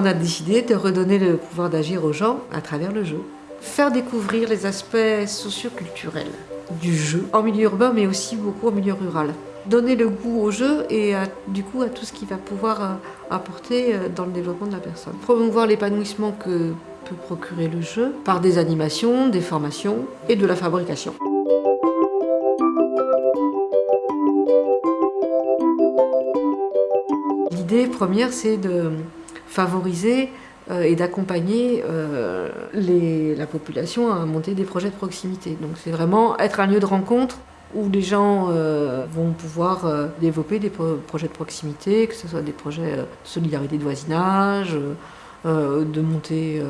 On a décidé de redonner le pouvoir d'agir aux gens à travers le jeu. Faire découvrir les aspects socioculturels du jeu en milieu urbain mais aussi beaucoup en milieu rural. Donner le goût au jeu et du coup à tout ce qui va pouvoir euh, apporter euh, dans le développement de la personne. Promouvoir l'épanouissement que peut procurer le jeu par des animations, des formations et de la fabrication. L'idée première c'est de favoriser euh, et d'accompagner euh, la population à monter des projets de proximité. Donc c'est vraiment être un lieu de rencontre où les gens euh, vont pouvoir développer des projets de proximité, que ce soit des projets de solidarité de voisinage, de, monter,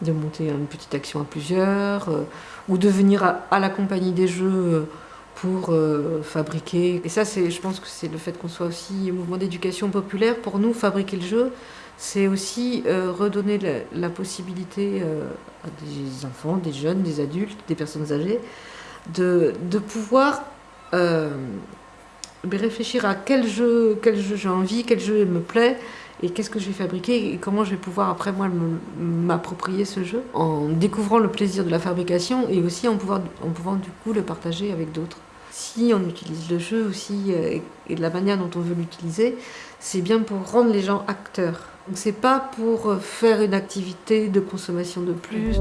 une petite action à plusieurs, ou de venir à, la compagnie des jeux pour fabriquer. Et ça, je pense que c'est le fait qu'on soit aussi au mouvement d'éducation populaire. Pour nous, fabriquer le jeu, c'est aussi euh, redonner la, possibilité euh, à des enfants, des jeunes, des adultes, des personnes âgées, de, pouvoir euh, réfléchir à quel jeu, quel jeu j'ai envie, quel jeu me plaît, et qu'est-ce que je vais fabriquer, et comment je vais pouvoir après moi m'approprier ce jeu, en découvrant le plaisir de la fabrication, et aussi en pouvant, en pouvant du coup le partager avec d'autres. Si on utilise le jeu aussi, et de la manière dont on veut l'utiliser, c'est bien pour rendre les gens acteurs. C'est pas pour euh, faire une activité de consommation de plus.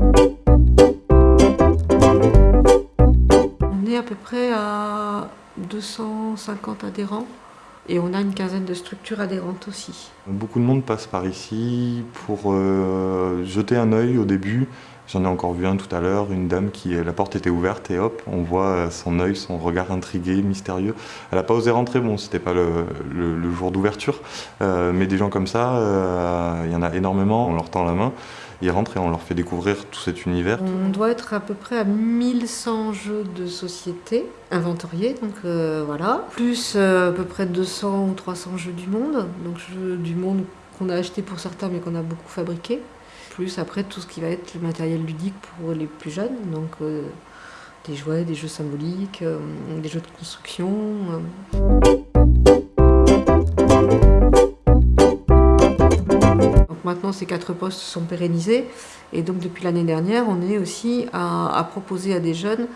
On est à peu près à 250 adhérents et on a une quinzaine de structures adhérentes aussi. Beaucoup de monde passe par ici pour euh, jeter un œil au début, J'en ai encore vu un tout à l'heure, une dame qui, la porte était ouverte et hop, on voit euh, son œil, son regard intrigué, mystérieux. Elle n'a pas osé rentrer, bon, c'était pas le, jour d'ouverture, euh, mais des gens comme ça, euh, il y en a énormément, on leur tend la main, ils rentrent et on leur fait découvrir tout cet univers. On doit être à peu près à 1100 jeux de société inventoriés, donc voilà, plus à peu près 200 ou 300 jeux du monde, donc jeux du monde a acheté pour certains mais qu'on a beaucoup fabriqué plus après tout ce qui va être le matériel ludique pour les plus jeunes, donc euh, des jouets, des jeux symboliques, euh, des jeux de construction. Euh. Donc maintenant ces quatre postes sont pérennisés et donc depuis l'année dernière on est aussi à, proposer à des jeunes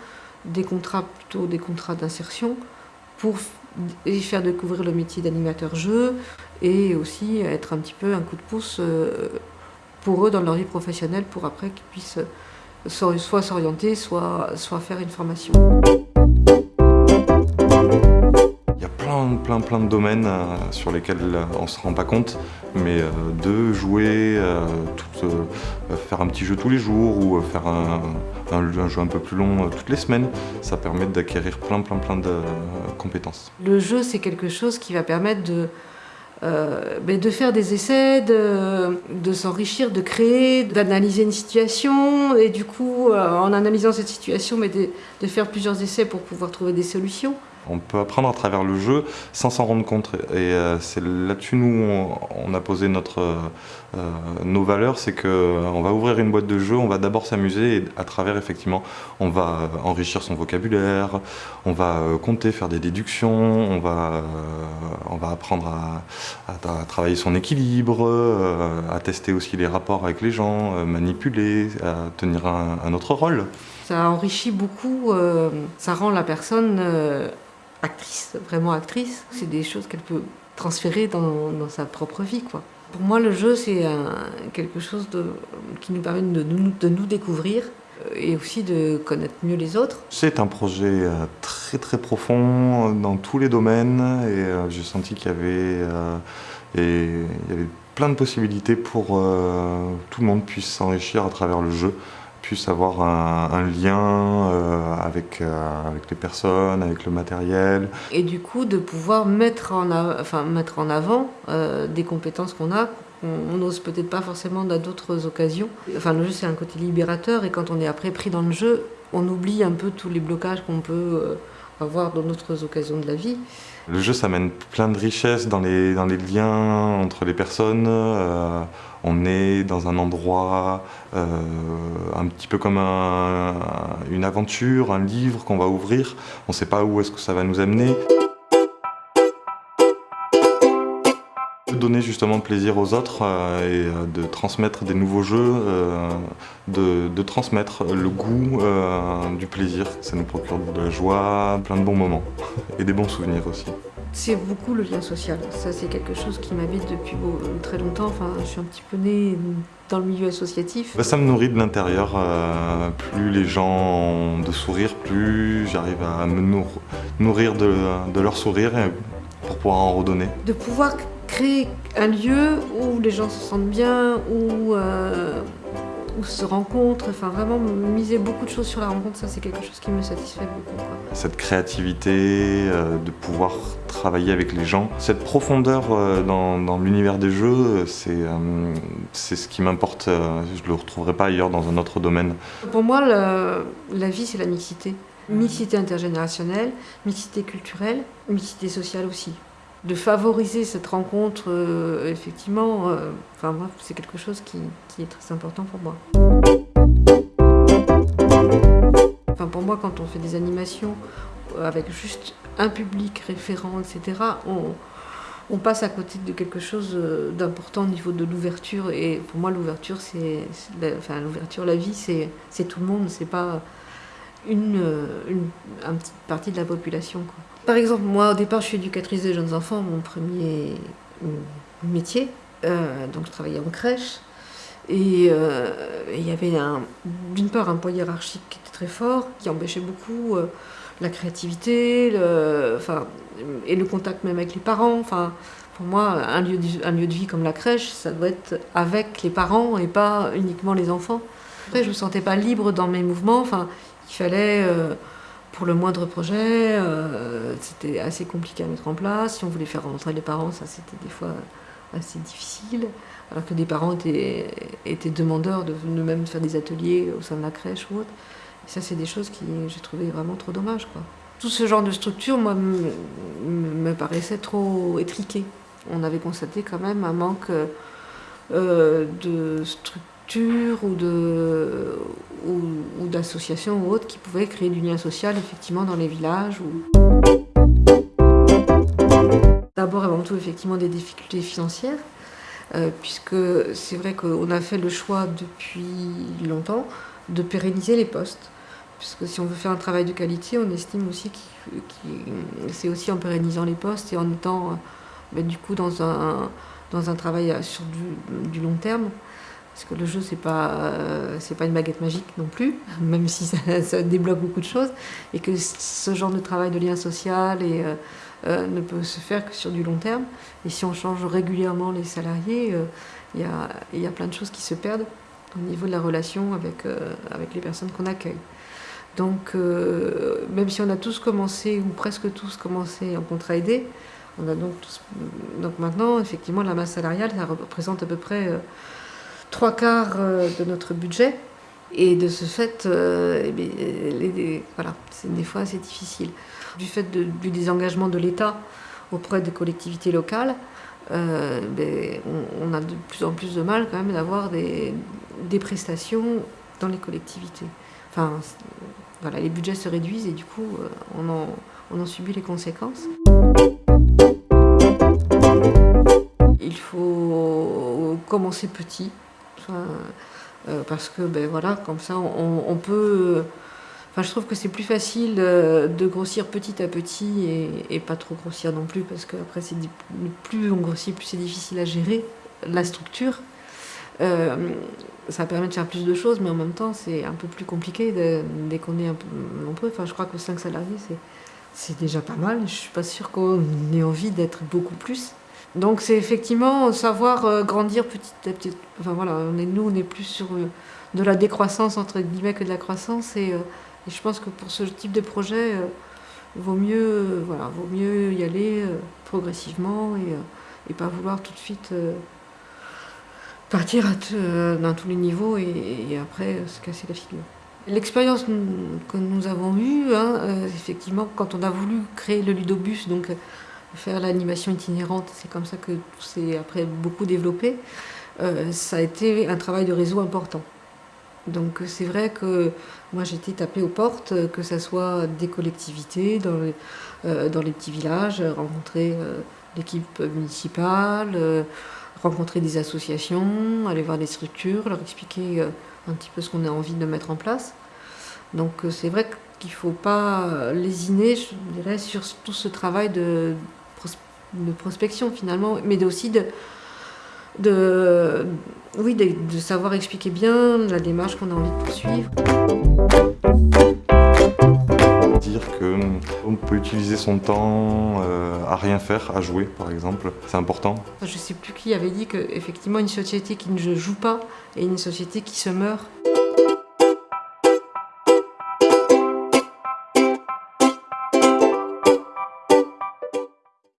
des contrats, plutôt des contrats d'insertion pour faire découvrir le métier d'animateur jeu et aussi être un petit peu un coup de pouce pour eux dans leur vie professionnelle pour après qu'ils puissent soit s'orienter, soit, soit faire une formation. Plein, plein, de domaines euh, sur lesquels euh, on ne se rend pas compte, mais euh, de jouer, faire un petit jeu tous les jours ou faire un, jeu un peu plus long toutes les semaines, ça permet d'acquérir plein, plein, plein de compétences. Le jeu, c'est quelque chose qui va permettre de ben, de faire des essais, de, s'enrichir, de créer, d'analyser une situation et du coup, en analysant cette situation, mais de, de, faire plusieurs essais pour pouvoir trouver des solutions. On peut apprendre à travers le jeu sans s'en rendre compte. Et euh, c'est là-dessus, nous, on, a posé notre, euh, nos valeurs, c'est qu'on euh, va ouvrir une boîte de jeu, on va d'abord s'amuser et à travers, effectivement, on va enrichir son vocabulaire, on va compter, faire des déductions, on va, on va apprendre à, travailler son équilibre, à tester aussi les rapports avec les gens, manipuler, à tenir un autre rôle. Ça enrichit beaucoup, ça rend la personne actrice, vraiment actrice. C'est des choses qu'elle peut transférer dans, sa propre vie. Quoi. Pour moi, le jeu, c'est quelque chose qui nous permet de nous, découvrir euh, et aussi de connaître mieux les autres. C'est un projet euh, très très profond dans tous les domaines et euh, j'ai senti qu'il y avait, plein de possibilités pour que tout le monde puisse s'enrichir à travers le jeu puisse avoir un, lien euh, avec, euh, avec les personnes, avec le matériel. Et du coup, de pouvoir mettre en, enfin, mettre en avant euh, des compétences qu'on a, qu'on n'ose peut-être pas forcément dans d'autres occasions. Enfin, le jeu, c'est un côté libérateur, et quand on est après pris dans le jeu, on oublie un peu tous les blocages qu'on peut avoir dans d'autres occasions de la vie. Le jeu, ça amène plein de richesses dans les, dans les liens entre les personnes. Euh, on est dans un endroit euh, un petit peu comme une aventure, un livre qu'on va ouvrir. On ne sait pas où est-ce que ça va nous amener. Donner justement plaisir aux autres et de transmettre des nouveaux jeux, de, de, transmettre le goût du plaisir. Ça nous procure de la joie, plein de bons moments et des bons souvenirs aussi. C'est beaucoup le lien social. Ça, c'est quelque chose qui m'habite depuis très longtemps. Enfin, je suis un petit peu née dans le milieu associatif. Bah, ça me nourrit de l'intérieur. Euh, plus les gens ont de sourire, plus j'arrive à me nourrir de, leur sourire pour pouvoir en redonner. De pouvoir créer un lieu où les gens se sentent bien, où euh, se rencontrent, enfin vraiment miser beaucoup de choses sur la rencontre, ça c'est quelque chose qui me satisfait beaucoup. Cette créativité, euh, de pouvoir travailler avec les gens, cette profondeur euh, dans, l'univers des jeux, c'est ce qui m'importe, je ne le retrouverai pas ailleurs dans un autre domaine. Pour moi, la vie c'est la mixité. Mixité intergénérationnelle, mixité culturelle, mixité sociale aussi de favoriser cette rencontre, euh, effectivement, euh, enfin c'est quelque chose qui, est très important pour moi. Enfin, pour moi, quand on fait des animations euh, avec juste un public référent, etc., on, on passe à côté de quelque chose d'important au niveau de l'ouverture. Et pour moi, l'ouverture, c'est, enfin, l'ouverture, la vie, c'est tout le monde, c'est pas une, une, petite partie de la population. Par exemple, moi au départ je suis éducatrice des jeunes enfants, mon premier métier. Euh, donc je travaillais en crèche. Et euh, il y avait d'une part un poids hiérarchique qui était très fort, qui empêchait beaucoup euh, la créativité enfin, et le contact même avec les parents. Enfin, pour moi, un lieu, de, un lieu de vie comme la crèche, ça doit être avec les parents et pas uniquement les enfants. Après, je ne me sentais pas libre dans mes mouvements. Enfin, il fallait, euh, pour le moindre projet, euh, c'était assez compliqué à mettre en place. Si on voulait faire rentrer les parents, ça c'était des fois assez difficile. Alors que des parents étaient, étaient demandeurs de, même faire des ateliers au sein de la crèche ou autre. Et ça, c'est des choses que j'ai trouvé vraiment trop dommage. Quoi. Tout ce genre de structure, moi, me, paraissait trop étriqué. On avait constaté quand même un manque euh, de structure ou de d'associations ou autres qui pouvaient créer du lien social effectivement dans les villages. D'abord avant tout effectivement des difficultés financières, euh, puisque c'est vrai qu'on a fait le choix depuis longtemps de pérenniser les postes. Puisque si on veut faire un travail de qualité, on estime aussi que c'est aussi en pérennisant les postes et en étant euh, ben, du coup dans un, dans un travail sur du long terme parce que le jeu c'est pas euh, c'est pas une baguette magique non plus, même si ça, débloque beaucoup de choses, et que ce genre de travail de lien social euh, euh, ne peut se faire que sur du long terme. Et si on change régulièrement les salariés, il y a, y, a, plein de choses qui se perdent au niveau de la relation avec, avec les personnes qu'on accueille. Donc, même si on a tous commencé, ou presque tous commencé en contrat aidé, on a donc tous, donc maintenant, effectivement, la masse salariale, ça représente à peu près trois quarts euh, de notre budget. Et de ce fait, euh, eh voilà, des fois c'est difficile. Du fait du désengagement de l'État auprès des collectivités locales, euh, ben, on, a de plus en plus de mal quand même d'avoir des, des, prestations dans les collectivités. Enfin, voilà, les budgets se réduisent et du coup, on en, on en subit les conséquences. Il faut commencer petit, euh, parce que ben voilà, comme ça, on, peut. Enfin, je trouve que c'est plus facile euh, de grossir petit à petit et, pas trop grossir non plus, parce que après, plus on grossit, plus c'est difficile à gérer la structure. Euh, ça permet de faire plus de choses, mais en même temps, c'est un peu plus compliqué dès qu'on est un peu. Enfin, je crois que 5 salariés, c'est déjà pas mal. Je suis pas sûre qu'on ait envie d'être beaucoup plus. Donc c'est effectivement savoir euh, grandir petit à petit. Enfin voilà, on est, nous on est plus sur euh, de la décroissance entre guillemets que de la croissance et, euh, je pense que pour ce type de projet, vaut mieux voilà, vaut mieux y aller progressivement et, et, pas vouloir tout de suite partir dans tous les niveaux et, après se casser la figure. L'expérience que nous avons eue, hein, effectivement, quand on a voulu créer le ludobus, donc faire l'animation itinérante, c'est comme ça que tout s'est après beaucoup développé, euh, ça a été un travail de réseau important. Donc c'est vrai que moi j'étais tapée aux portes, que ce soit des collectivités, dans les, euh, petits villages, rencontrer euh, l'équipe municipale, euh, rencontrer des associations, aller voir des structures, leur expliquer euh, un petit peu ce qu'on a envie de mettre en place. Donc euh, c'est vrai qu'il ne faut pas lésiner, je dirais, sur tout ce travail de, de prospection finalement, mais aussi de, de, oui, de, de savoir expliquer bien la démarche qu'on a envie de poursuivre. Dire qu'on peut utiliser son temps euh, à rien faire, à jouer par exemple, c'est important. Je ne sais plus qui avait dit qu'effectivement une société qui ne joue pas est une société qui se meurt.